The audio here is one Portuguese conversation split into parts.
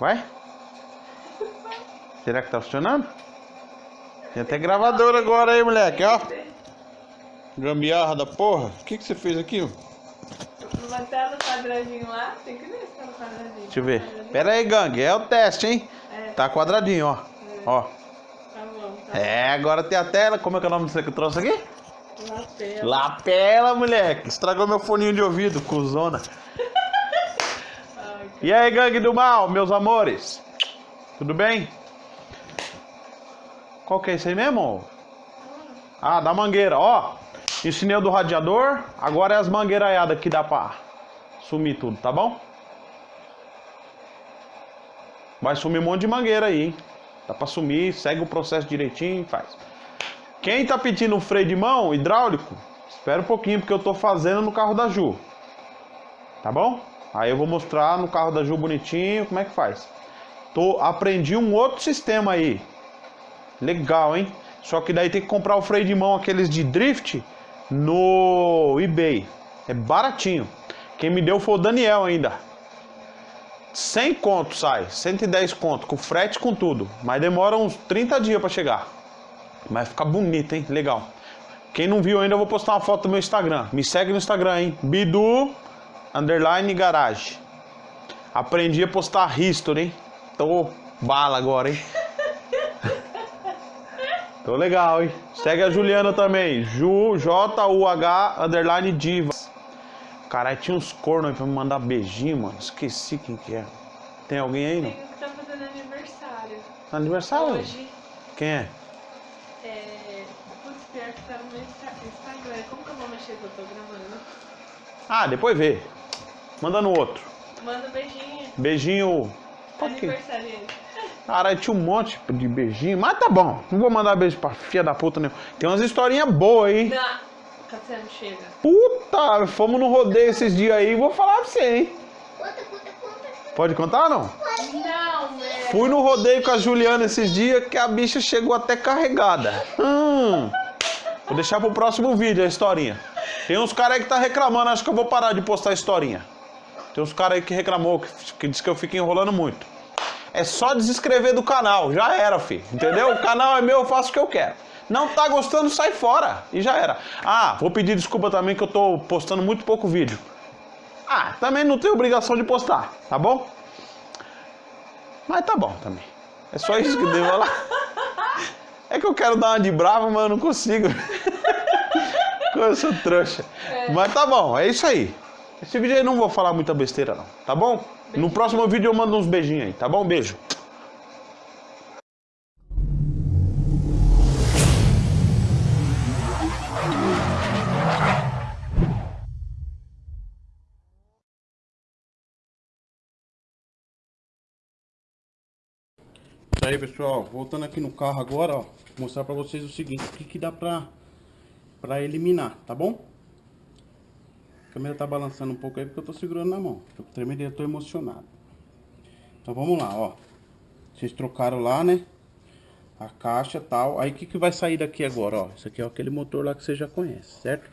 Vai? Será que tá funcionando? Tem até gravador agora aí, moleque, ó. Gambiarra da porra. O que, que você fez aqui? Não vai no quadradinho lá? Tem que ver se tá no quadradinho. Deixa eu ver. Pera aí, gangue. É o teste, hein? É. Tá quadradinho, ó. Ó. Tá bom, tá É, agora tem a tela. Como é que é o nome disso que eu trouxe aqui? Lapela. Lapela, moleque. Estragou meu foninho de ouvido, cuzona. E aí, gangue do mal, meus amores? Tudo bem? Qual que é esse aí mesmo? Ah, da mangueira, ó. Ensinei o do radiador, agora é as mangueiraiadas que dá pra sumir tudo, tá bom? Vai sumir um monte de mangueira aí, hein? Dá pra sumir, segue o processo direitinho e faz. Quem tá pedindo um freio de mão hidráulico, espera um pouquinho, porque eu tô fazendo no carro da Ju. Tá bom? Aí eu vou mostrar no carro da Ju bonitinho como é que faz. Tô, aprendi um outro sistema aí. Legal, hein? Só que daí tem que comprar o freio de mão, aqueles de drift, no eBay. É baratinho. Quem me deu foi o Daniel ainda. 100 conto sai, 110 conto, com frete com tudo. Mas demora uns 30 dias pra chegar. Mas fica bonito, hein? Legal. Quem não viu ainda, eu vou postar uma foto no meu Instagram. Me segue no Instagram, hein? Bidu underline garage. Aprendi a postar history, hein? Tô bala agora, hein? Tô legal, hein? Segue a Juliana também. Ju, J-U-H, underline divas. Caralho, tinha uns cornos aí pra me mandar beijinho, mano. Esqueci quem que é. Tem alguém aí, não? Tem um que tá fazendo aniversário. Aniversário? Hoje. Quem é? É. Putz, pior que tá no meu Insta- Instagram. Como que eu vou mexer que eu tô gravando? Ah, depois vê. Manda no outro. Manda um beijinho. Beijinho. Aniversariante. Caralho, tinha um monte de beijinho. Mas tá bom. Não vou mandar beijo pra filha da puta nenhuma. Tem umas historinhas boas aí. Não. Cassiano, chega. Puta, fomos no rodeio esses dias aí. Vou falar pra você, hein? Pode contar ou não? Não, né? Fui no rodeio com a Juliana esses dias que a bicha chegou até carregada. Hum. Vou deixar pro próximo vídeo a historinha. Tem uns caras aí que tá reclamando, acho que eu vou parar de postar a historinha. Tem uns caras aí que reclamou, que, que diz que eu fico enrolando muito. É só desescrever do canal, já era, filho. Entendeu? O canal é meu, eu faço o que eu quero. Não tá gostando, sai fora. E já era. Ah, vou pedir desculpa também que eu tô postando muito pouco vídeo. Ah, também não tenho obrigação de postar, tá bom? Mas tá bom também. É só isso que eu devo falar. É que eu quero dar uma de brava, mas eu não consigo. Eu sou trouxa. Mas tá bom, é isso aí. Esse vídeo aí eu não vou falar muita besteira não, tá bom? No próximo vídeo eu mando uns beijinhos aí, tá bom? Beijo. Isso aí pessoal, voltando aqui no carro agora, ó, vou mostrar pra vocês o seguinte, o que que dá pra, pra eliminar, tá bom? Câmera tá balançando um pouco aí porque eu tô segurando na mão, tô tremendo eu tô emocionado. Então vamos lá, ó, vocês trocaram lá, né, a caixa tal, aí o que que vai sair daqui agora, ó, isso aqui é aquele motor lá que você já conhece, certo?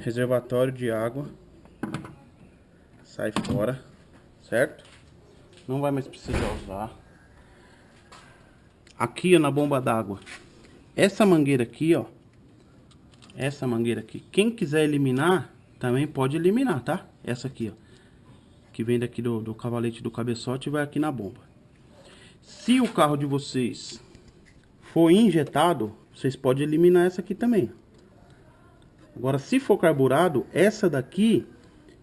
Reservatório de água, sai fora, certo? Não vai mais precisar usar aqui ó, na bomba d'água. Essa mangueira aqui, ó. Essa mangueira aqui. Quem quiser eliminar, também pode eliminar, tá? Essa aqui, ó. Que vem daqui do, do cavalete do cabeçote e vai aqui na bomba. Se o carro de vocês for injetado, vocês podem eliminar essa aqui também. Agora, se for carburado, essa daqui,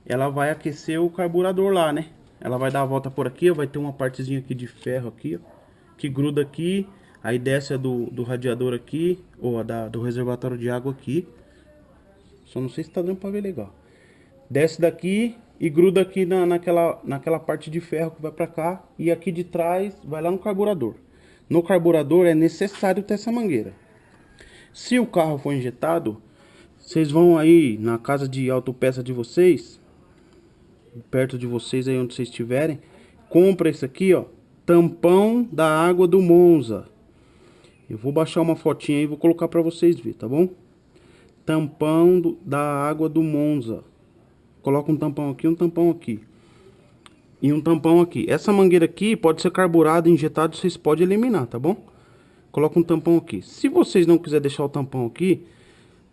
ela vai aquecer o carburador lá, né? Ela vai dar a volta por aqui, ó, vai ter uma partezinha aqui de ferro aqui, ó que gruda aqui, aí desce a do, do radiador aqui, ou a da, do reservatório de água aqui. Só não sei se tá dando pra ver legal. Desce daqui e gruda aqui na, naquela, naquela parte de ferro que vai pra cá. E aqui de trás vai lá no carburador. No carburador é necessário ter essa mangueira. Se o carro for injetado, vocês vão aí na casa de autopeça de vocês, perto de vocês aí onde vocês estiverem, compra isso aqui, ó, tampão da água do Monza. Eu vou baixar uma fotinha aí e vou colocar para vocês ver, tá bom? Tampão do, da água do Monza. Coloca um tampão aqui, um tampão aqui. e um tampão aqui. Essa mangueira aqui pode ser carburado, injetado, vocês podem eliminar, tá bom? Coloca um tampão aqui. Se vocês não quiserem deixar o tampão aqui,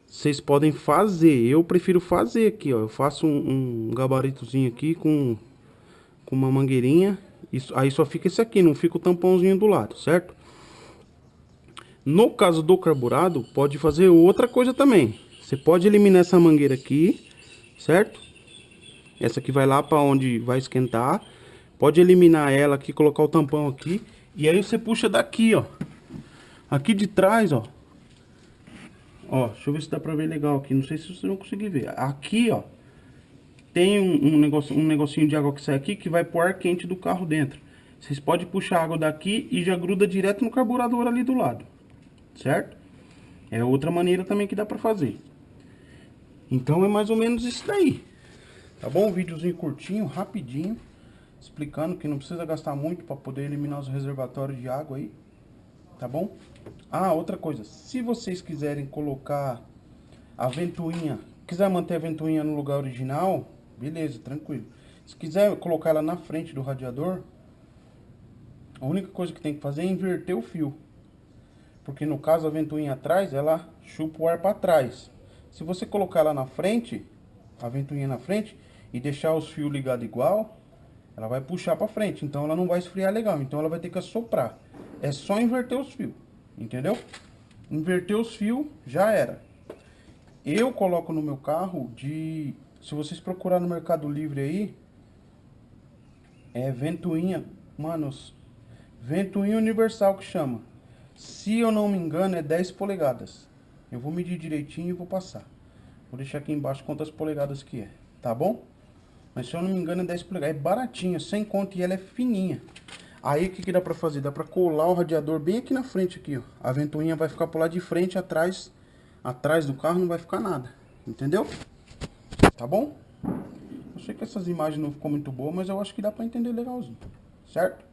vocês podem fazer. Eu prefiro fazer aqui, ó. Eu faço um, um gabaritozinho aqui com, com uma mangueirinha. Isso, aí só fica esse aqui, não fica o tampãozinho do lado, certo? No caso do carburado, pode fazer outra coisa também. Você pode eliminar essa mangueira aqui, certo? Essa aqui vai lá para onde vai esquentar. Pode eliminar ela aqui, colocar o tampão aqui. E aí você puxa daqui, ó. Aqui de trás, ó. Ó, deixa eu ver se dá pra ver legal aqui. Não sei se vocês vão conseguir ver. Aqui, ó. Tem um, um, negócio, um negocinho de água que sai aqui que vai pro ar quente do carro dentro. Vocês podem puxar água daqui e já gruda direto no carburador ali do lado. Certo? É outra maneira também que dá pra fazer. Então é mais ou menos isso daí. Tá bom? Um videozinho curtinho, rapidinho. Explicando que não precisa gastar muito para poder eliminar os reservatórios de água aí. Tá bom? Ah, outra coisa. Se vocês quiserem colocar a ventoinha, quiser manter a ventoinha no lugar original, beleza, tranquilo. Se quiser colocar ela na frente do radiador, a única coisa que tem que fazer é inverter o fio. Porque no caso a ventoinha atrás, ela chupa o ar para trás. Se você colocar ela na frente, a ventoinha na frente, e deixar os fios ligados igual, ela vai puxar para frente. Então ela não vai esfriar legal. Então ela vai ter que assoprar. É só inverter os fios. Entendeu? Inverter os fios, já era. Eu coloco no meu carro de... Se vocês procurar no Mercado Livre aí, é ventoinha, manos, ventoinha universal que chama. Se eu não me engano, é 10 polegadas. Eu vou medir direitinho e vou passar. Vou deixar aqui embaixo quantas polegadas que é, tá bom? Mas se eu não me engano é 10 polegadas. É baratinha, sem conta e ela é fininha. Aí o que, que dá pra fazer? Dá pra colar o radiador bem aqui na frente aqui, ó. A ventoinha vai ficar por lá de frente, atrás, atrás do carro não vai ficar nada. Entendeu? Tá bom? Eu sei que essas imagens não ficou muito boas, mas eu acho que dá pra entender legalzinho. Certo?